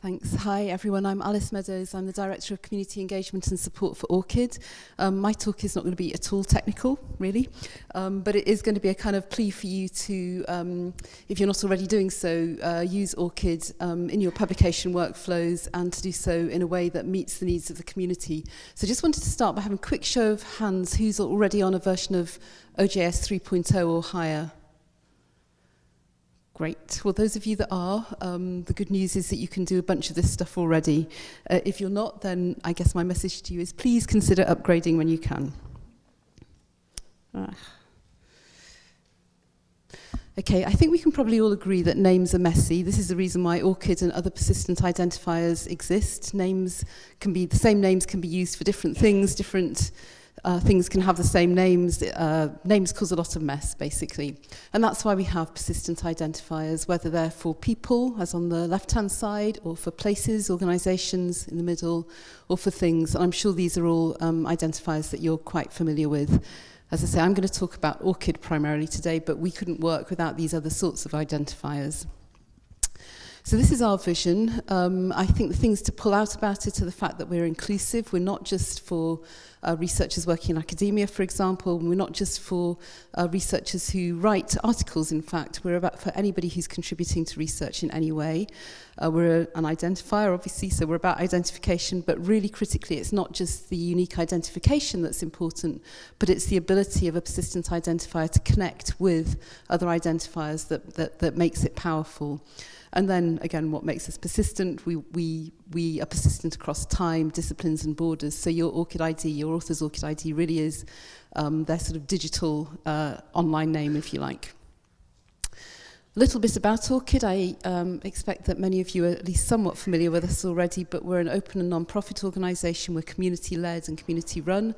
Thanks. Hi, everyone. I'm Alice Meadows. I'm the Director of Community Engagement and Support for ORCID. Um, my talk is not going to be at all technical, really, um, but it is going to be a kind of plea for you to, um, if you're not already doing so, uh, use ORCID um, in your publication workflows and to do so in a way that meets the needs of the community. So just wanted to start by having a quick show of hands who's already on a version of OJS 3.0 or higher. Great. Well, those of you that are, um, the good news is that you can do a bunch of this stuff already. Uh, if you're not, then I guess my message to you is please consider upgrading when you can. Ah. Okay, I think we can probably all agree that names are messy. This is the reason why ORCID and other persistent identifiers exist. Names can be, the same names can be used for different things, different uh, things can have the same names. Uh, names cause a lot of mess, basically. And that's why we have persistent identifiers, whether they're for people, as on the left-hand side, or for places, organisations in the middle, or for things. And I'm sure these are all um, identifiers that you're quite familiar with. As I say, I'm going to talk about ORCID primarily today, but we couldn't work without these other sorts of identifiers. So this is our vision. Um, I think the things to pull out about it are the fact that we're inclusive. We're not just for uh, researchers working in academia, for example. We're not just for uh, researchers who write articles, in fact. We're about for anybody who's contributing to research in any way. Uh, we're a, an identifier, obviously, so we're about identification, but really critically, it's not just the unique identification that's important, but it's the ability of a persistent identifier to connect with other identifiers that, that, that makes it powerful. And then again, what makes us persistent? We, we, we are persistent across time, disciplines and borders. So your ORCID ID, your author's ORCID ID really is um, their sort of digital uh, online name, if you like little bit about ORCID. I um, expect that many of you are at least somewhat familiar with us already, but we're an open and non-profit organisation. We're community-led and community-run.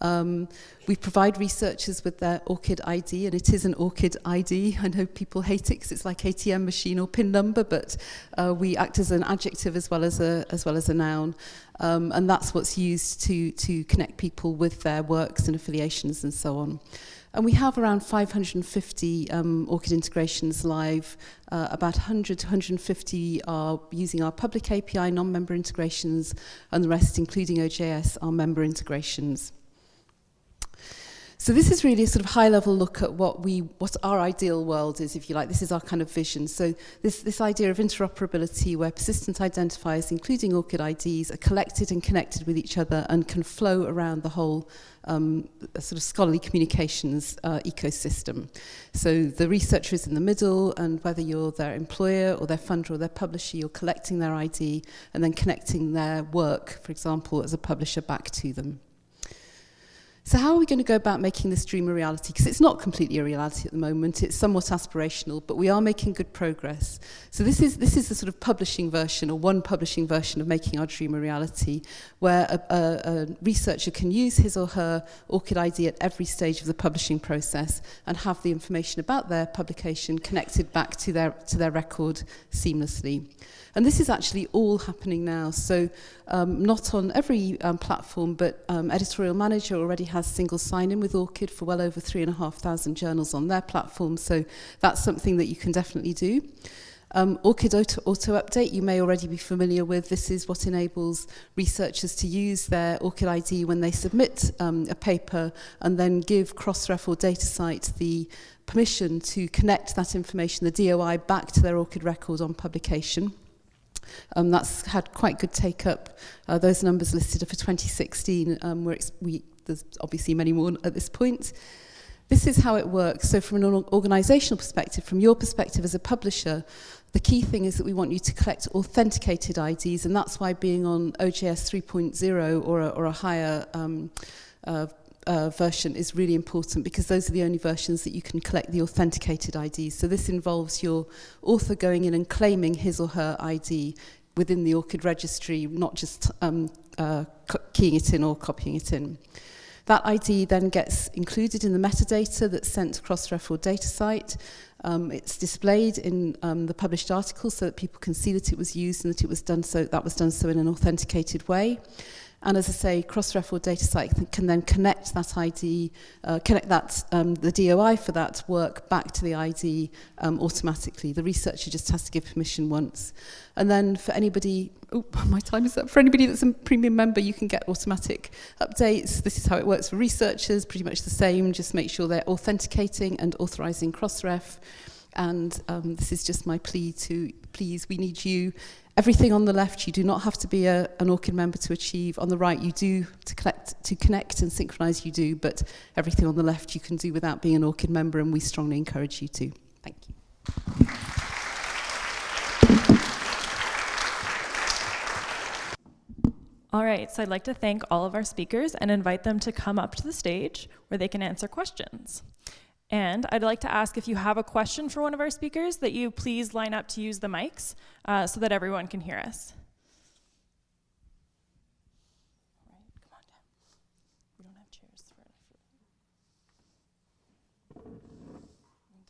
Um, we provide researchers with their ORCID ID, and it is an ORCID ID. I know people hate it because it's like ATM machine or PIN number, but uh, we act as an adjective as well as a, as well as a noun. Um, and that's what's used to, to connect people with their works and affiliations and so on. And we have around 550 um, ORCID integrations live. Uh, about 100 to 150 are using our public API non-member integrations and the rest, including OJS, are member integrations. So this is really a sort of high-level look at what we, what our ideal world is, if you like. This is our kind of vision. So this, this idea of interoperability, where persistent identifiers, including ORCID IDs, are collected and connected with each other and can flow around the whole um, sort of scholarly communications uh, ecosystem. So the researcher is in the middle, and whether you're their employer or their funder or their publisher, you're collecting their ID and then connecting their work, for example, as a publisher back to them. So how are we going to go about making this dream a reality? Because it's not completely a reality at the moment. It's somewhat aspirational, but we are making good progress. So this is, this is the sort of publishing version or one publishing version of making our dream a reality, where a, a, a researcher can use his or her ORCID ID at every stage of the publishing process and have the information about their publication connected back to their, to their record seamlessly. And this is actually all happening now. So um, not on every um, platform, but um, Editorial Manager already has single sign-in with ORCID for well over 3,500 journals on their platform, so that's something that you can definitely do. Um, ORCID auto, auto update you may already be familiar with. This is what enables researchers to use their ORCID ID when they submit um, a paper and then give Crossref or DataCite the permission to connect that information, the DOI, back to their ORCID record on publication. Um, that's had quite good take up. Uh, those numbers listed are for 2016. Um, we're we, there's obviously many more at this point. This is how it works. So from an organizational perspective, from your perspective as a publisher, the key thing is that we want you to collect authenticated IDs, and that's why being on OJS 3.0 or, a, or a higher um, uh, uh, version is really important because those are the only versions that you can collect the authenticated IDs. So this involves your author going in and claiming his or her ID within the ORCID registry, not just um, uh, keying it in or copying it in. That ID then gets included in the metadata that's sent across RefOr data site. Um, it's displayed in um, the published article so that people can see that it was used and that it was done so that was done so in an authenticated way. And as I say, cross-referral data site can then connect that ID, uh, connect that um, the DOI for that work back to the ID um, automatically. The researcher just has to give permission once. And then for anybody, oh, my time is up. For anybody that's a premium member, you can get automatic updates. This is how it works for researchers, pretty much the same. Just make sure they're authenticating and authorizing Crossref. And um, this is just my plea to please, we need you Everything on the left, you do not have to be a, an ORCID member to achieve. On the right, you do to collect, to connect and synchronize, you do. But everything on the left, you can do without being an ORCID member, and we strongly encourage you to. Thank you. All right, so I'd like to thank all of our speakers and invite them to come up to the stage where they can answer questions. And I'd like to ask if you have a question for one of our speakers that you please line up to use the mics uh, so that everyone can hear us. All right, come on down. We don't have chairs for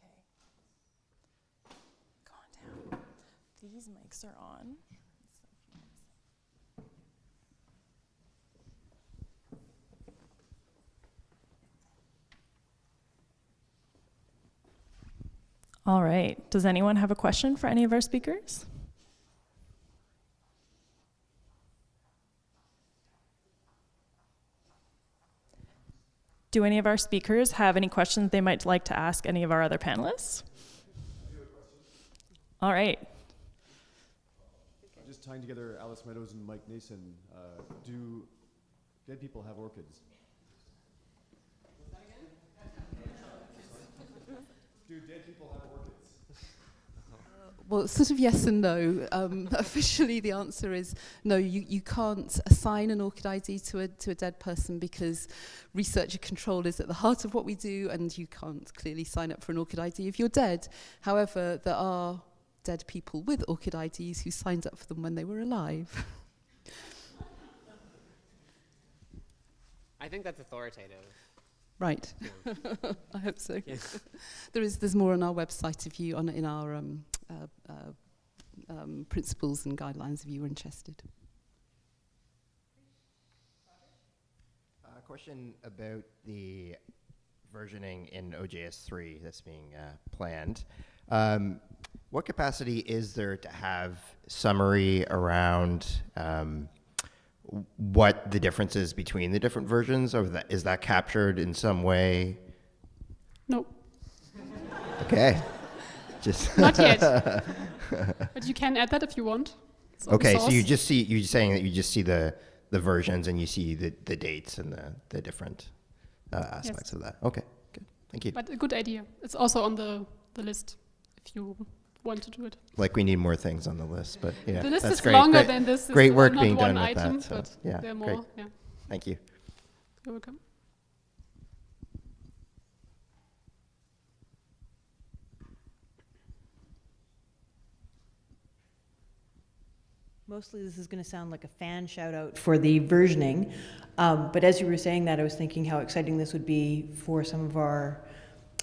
Okay. Go on down. These mics are on. All right. Does anyone have a question for any of our speakers? Do any of our speakers have any questions they might like to ask any of our other panelists? All right. Just tying together Alice Meadows and Mike Nason, uh, do dead people have ORCIDs? Do dead people have ORCIDs? Well, sort of yes and no. Um, officially, the answer is no. You, you can't assign an ORCID ID to a, to a dead person because researcher control is at the heart of what we do, and you can't clearly sign up for an ORCID ID if you're dead. However, there are dead people with ORCID IDs who signed up for them when they were alive. I think that's authoritative. Right. I hope so. Yeah. there is there's more on our website if you on in our um, uh, uh, um, principles and guidelines if you were interested. A question about the versioning in OJS3 that's being uh, planned. Um, what capacity is there to have summary around um, w- what the difference is between the different versions? Or that, is that captured in some way? Nope. Okay. Just not yet. but you can add that if you want. It's okay. So you just see you're saying that you just see the the versions and you see the, the dates and the the different uh, aspects of that. Okay. Good. Thank you. But a good idea. It's also on the, the list if you want to do it. like we need more things on the list, but yeah, the list that's is great. longer great, than this. great work being done with item, that, so, but yeah, there are great. more. Yeah, Thank you. you're welcome. Mostly this is going to sound like a fan shout out for the versioning. Um, but as you were saying that, I was thinking how exciting this would be for some of our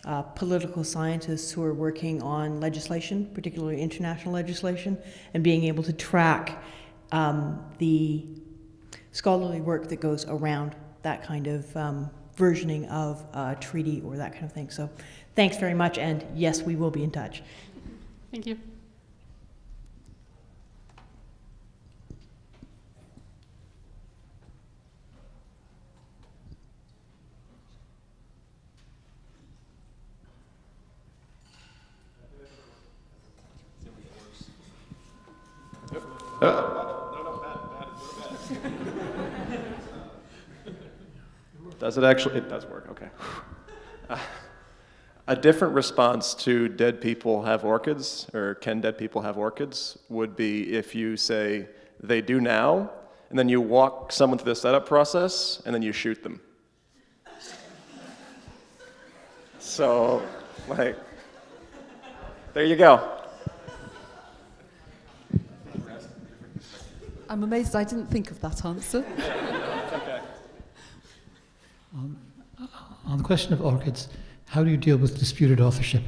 uh, political scientists who are working on legislation, particularly international legislation, and being able to track um, the scholarly work that goes around that kind of um, versioning of a treaty or that kind of thing. So thanks very much, and yes, we will be in touch. Thank you. Does it actually? It does work, okay. Uh, a different response to dead people have ORCIDs, or can dead people have ORCIDs, would be if you say, they do now, and then you walk someone through the setup process, and then you shoot them. So, like, there you go. I'm amazed I didn't think of that answer. On the question of ORCIDs, how do you deal with disputed authorship?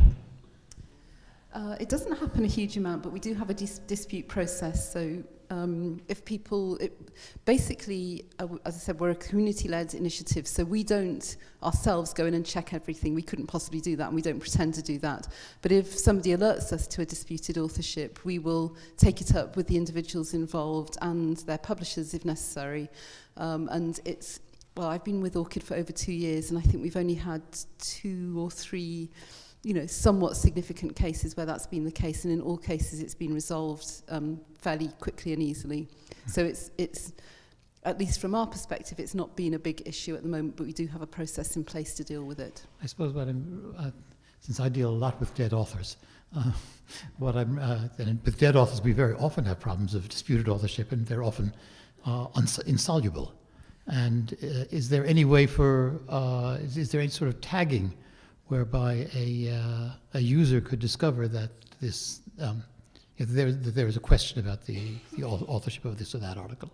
Uh, it doesn't happen a huge amount, but we do have a dis- dispute process. So um, if people, it, basically, uh, as I said, we're a community-led initiative, so we don't ourselves go in and check everything. We couldn't possibly do that, and we don't pretend to do that. But if somebody alerts us to a disputed authorship, we will take it up with the individuals involved and their publishers if necessary. Um, and it's, well, I've been with ORCID for over two years, and I think we've only had two or three you know, somewhat significant cases where that's been the case, and in all cases it's been resolved um, fairly quickly and easily. So it's, it's, at least from our perspective, it's not been a big issue at the moment, but we do have a process in place to deal with it. I suppose what I'm, uh, since I deal a lot with dead authors, uh, what I'm, uh, and with dead authors, we very often have problems of disputed authorship, and they're often uh, insoluble. And uh, is there any way for, uh, is, is there any sort of tagging whereby a, uh, a user could discover that this, um, if there, there is a question about the, the authorship of this or that article?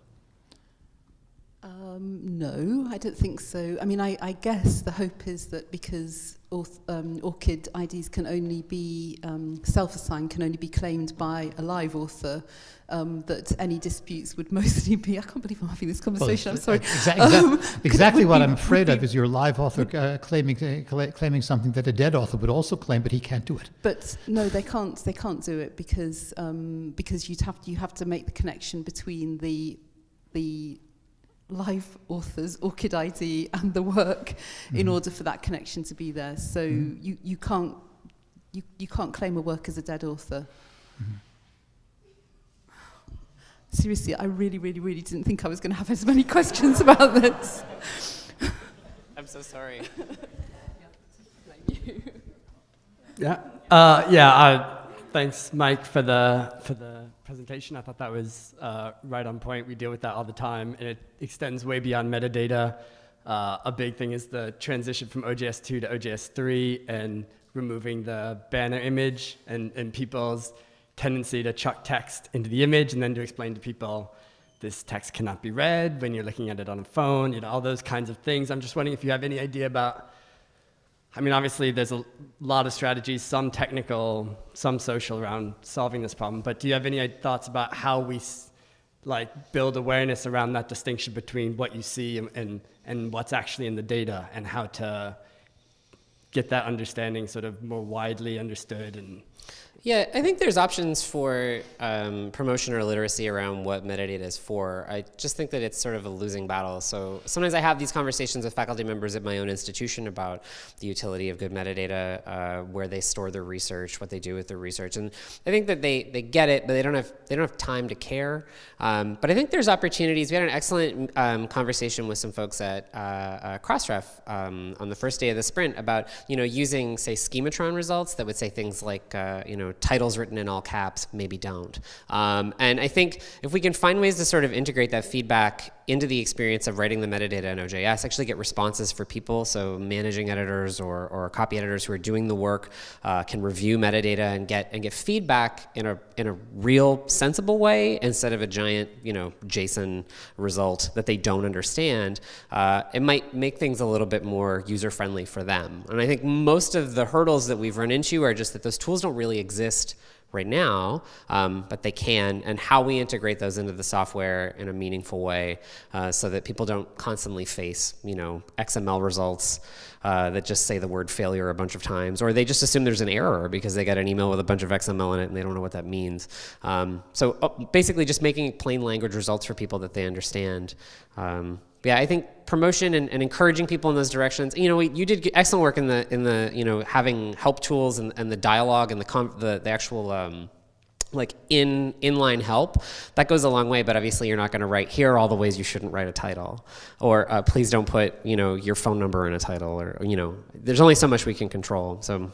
Um, no, I don't think so. I mean, I, I guess the hope is that because auth, um, ORCID IDs can only be um, self-assigned, can only be claimed by a live author, um, that any disputes would mostly be. I can't believe I'm having this conversation. I'm sorry. Exa- exa- Um, exactly what be- I'm afraid of is your live author uh, claiming uh, claiming something that a dead author would also claim, but he can't do it. But no, they can't. They can't do it because um, because you'd have you have to make the connection between the the live author's ORCID ID and the work in Mhm. order for that connection to be there. So Mhm. you, you can't you, you can't claim a work as a dead author. Mhm. Seriously, I really, really, really didn't think I was going to have as many questions about this. I'm so sorry. Yeah. Uh, yeah. Uh, thanks, Mike, for the for the presentation. I thought that was uh, right on point. We deal with that all the time, and it extends way beyond metadata. Uh, a big thing is the transition from OJS2 to OJS3 and removing the banner image and, and people's tendency to chuck text into the image and then to explain to people this text cannot be read when you're looking at it on a phone, you know, all those kinds of things. I'm just wondering if you have any idea about I mean, obviously, there's a lot of strategies, some technical, some social around solving this problem. But do you have any thoughts about how we like build awareness around that distinction between what you see and, and, and what's actually in the data, and how to get that understanding sort of more widely understood and Yeah, I think there's options for um, promotion or literacy around what metadata is for. I just think that it's sort of a losing battle. So sometimes I have these conversations with faculty members at my own institution about the utility of good metadata, uh, where they store their research, what they do with their research, and I think that they, they get it, but they don't have they don't have time to care. Um, but I think there's opportunities. We had an excellent um, conversation with some folks at uh, uh, Crossref um, on the first day of the sprint about you know using say schematron results that would say things like uh, you know titles written in all caps, maybe don't. Um, and I think if we can find ways to sort of integrate that feedback into the experience of writing the metadata in OJS, actually get responses for people, so managing editors or, or copy editors who are doing the work uh, can review metadata and get and get feedback in a in a real sensible way instead of a giant you know JSON result that they don't understand. Uh, it might make things a little bit more user friendly for them. And I think most of the hurdles that we've run into are just that those tools don't really exist right now, um, but they can, and how we integrate those into the software in a meaningful way uh, so that people don't constantly face, you know, XML results uh, that just say the word failure a bunch of times, or they just assume there's an error because they got an email with a bunch of XML in it and they don't know what that means. Um, so uh, basically just making plain language results for people that they understand. Um, yeah, I think promotion and, and, encouraging people in those directions. You know, we, you did excellent work in the in the you know having help tools and, and the dialogue and the the, the actual um, like in inline help. That goes a long way. But obviously, you're not going to write here all the ways you shouldn't write a title, or uh, please don't put you know your phone number in a title, or you know, there's only so much we can control. So,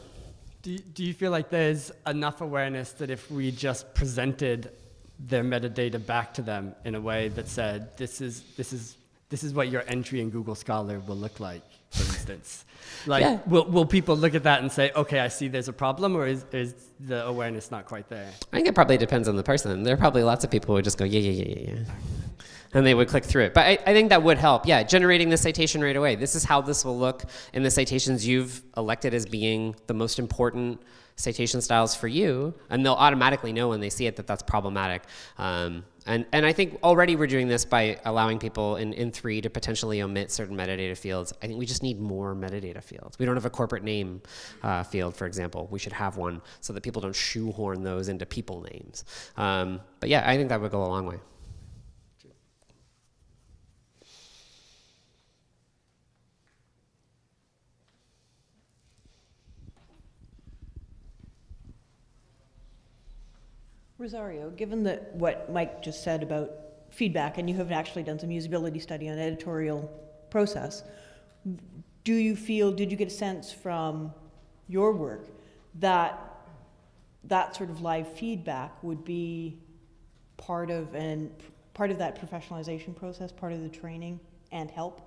do do you feel like there's enough awareness that if we just presented their metadata back to them in a way that said this is this is this is what your entry in Google Scholar will look like, for instance. like, Yeah. will, will people look at that and say, okay, I see there's a problem, or is, is the awareness not quite there? I think it probably depends on the person. There are probably lots of people who would just go, yeah, yeah, yeah, yeah, yeah. And they would click through it. But I, I think that would help. Yeah, generating the citation right away. This is how this will look in the citations you've elected as being the most important citation styles for you. And they'll automatically know when they see it that that's problematic. Um, and, and I think already we're doing this by allowing people in, in three to potentially omit certain metadata fields. I think we just need more metadata fields. We don't have a corporate name uh, field, for example. We should have one so that people don't shoehorn those into people names. Um, but yeah, I think that would go a long way. Rosario, given that what Mike just said about feedback, and you have actually done some usability study on editorial process, do you feel, did you get a sense from your work that that sort of live feedback would be part of and part of that professionalization process, part of the training and help?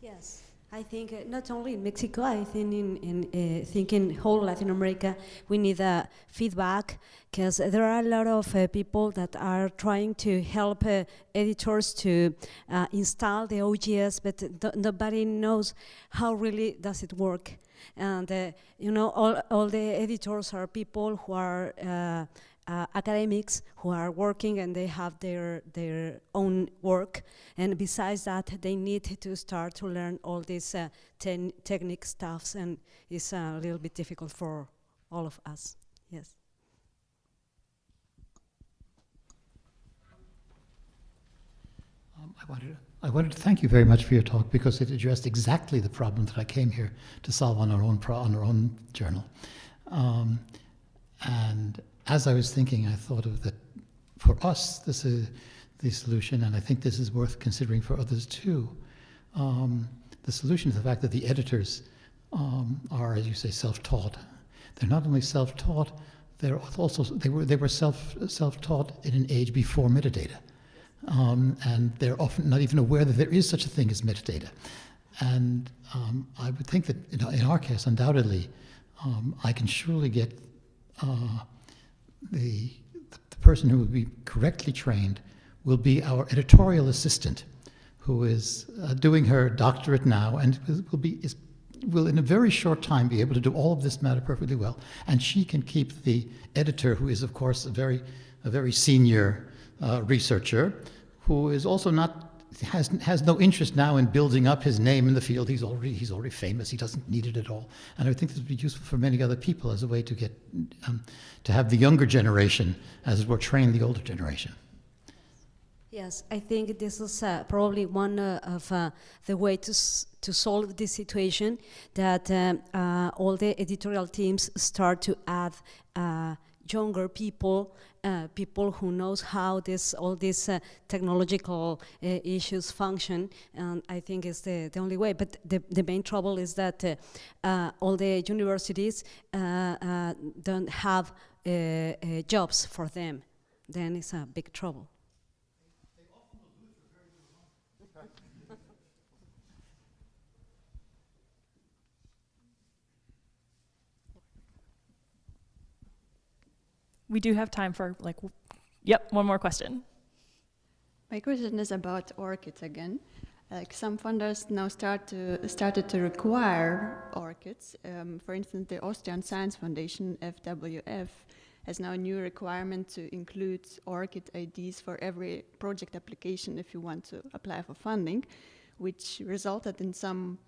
Yes. I think uh, not only in Mexico, I think in, in uh, whole Latin America, we need uh, feedback because there are a lot of uh, people that are trying to help uh, editors to uh, install the OJS, but nobody knows how really does it work. And you know, all, all the editors are people who are uh, academics who are working and they have their their own work. And besides that they need to start to learn all these uh, technique stuffs and it's a little bit difficult for all of us. Yes. Um, I wanted to, I wanted to thank you very much for your talk because it addressed exactly the problem that I came here to solve on our own on our own journal. Um, and as I was thinking, I thought of that for us, this is the solution, and I think this is worth considering for others too. Um, the solution is the fact that the editors um, are, as you say, self-taught. They're not only self-taught, they're also they were they were self self-taught in an age before metadata, um, and they're often not even aware that there is such a thing as metadata. And um, I would think that in, our case, undoubtedly, um, I can surely get uh, the, the person who will be correctly trained will be our editorial assistant, who is uh, doing her doctorate now and will be is, will in a very short time be able to do all of this matter perfectly well. And she can keep the editor, who is of course a very a very senior uh, researcher, who is also not has, has no interest now in building up his name in the field. He's already, he's already famous. He doesn't need it at all. And I think this would be useful for many other people as a way to get, um, to have the younger generation, as it were, train the older generation. Yes, I think this is uh, probably one uh, of uh, the way to to solve this situation that um, uh, all the editorial teams start to add uh, younger people, uh, people who knows how this all these uh, technological uh, issues function, and I think is the, the only way. But the, the main trouble is that uh, uh, all the universities uh, don't have jobs for them. Then it's a big trouble. we do have time for like, yep, one more question. My question is about ORCID again. Like some funders now start to started to require ORCIDs. Um, for instance, the Austrian Science Foundation (FWF) has now a new requirement to include ORCID IDs for every project application if you want to apply for funding, which resulted in some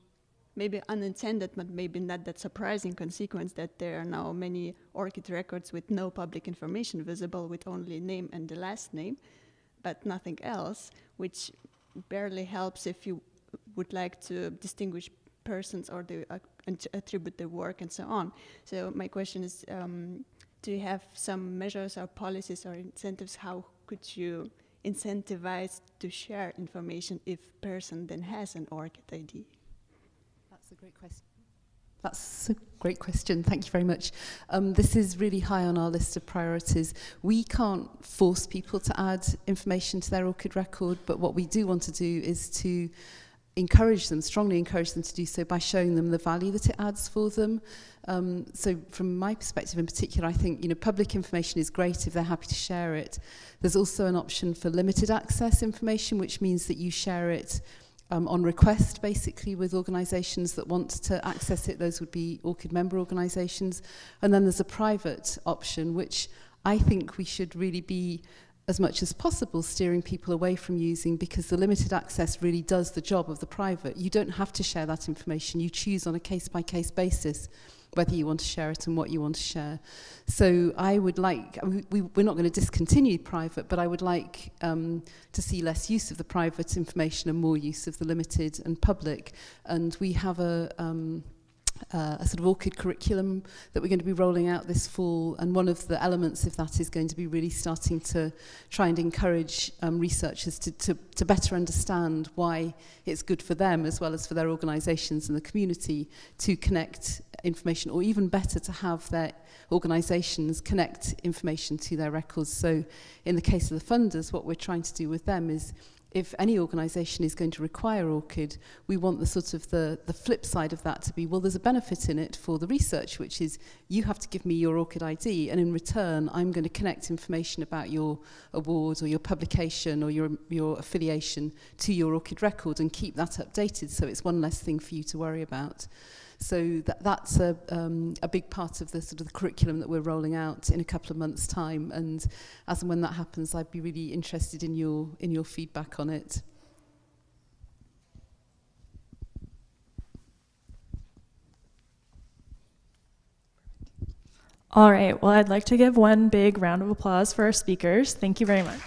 maybe unintended, but maybe not that surprising consequence that there are now many ORCID records with no public information visible with only name and the last name, but nothing else, which barely helps if you would like to distinguish persons or the, uh, attribute the work and so on. So my question is, um, do you have some measures or policies or incentives? How could you incentivize to share information if person then has an ORCID ID? a great question. That's a great question. Thank you very much. Um, this is really high on our list of priorities. We can't force people to add information to their ORCID record, but what we do want to do is to encourage them, strongly encourage them to do so by showing them the value that it adds for them. Um, so from my perspective in particular, I think you know public information is great if they're happy to share it. There's also an option for limited access information, which means that you share it um, on request basically with organisations that want to access it. Those would be ORCID member organisations. And then there's a private option, which I think we should really be as much as possible steering people away from using because the limited access really does the job of the private. You don't have to share that information. You choose on a case-by-case -case basis whether you want to share it and what you want to share. So I would like, we, we're not going to discontinue private, but I would like um, to see less use of the private information and more use of the limited and public. And we have a, um, uh, a sort of ORCID curriculum that we're going to be rolling out this fall. And one of the elements of that is going to be really starting to try and encourage um, researchers to, to, to better understand why it's good for them as well as for their organisations and the community to connect information or even better to have their organisations connect information to their records. So in the case of the funders, what we're trying to do with them is if any organisation is going to require ORCID, we want the sort of the, the flip side of that to be, well, there's a benefit in it for the research, which is you have to give me your ORCID ID, and in return, I'm going to connect information about your award or your publication or your, your affiliation to your ORCID record and keep that updated so it's one less thing for you to worry about. So that, that's a, um, a big part of the sort of the curriculum that we're rolling out in a couple of months' time. And as and when that happens, I'd be really interested in your, in your feedback on it. All right, well, I'd like to give one big round of applause for our speakers. Thank you very much.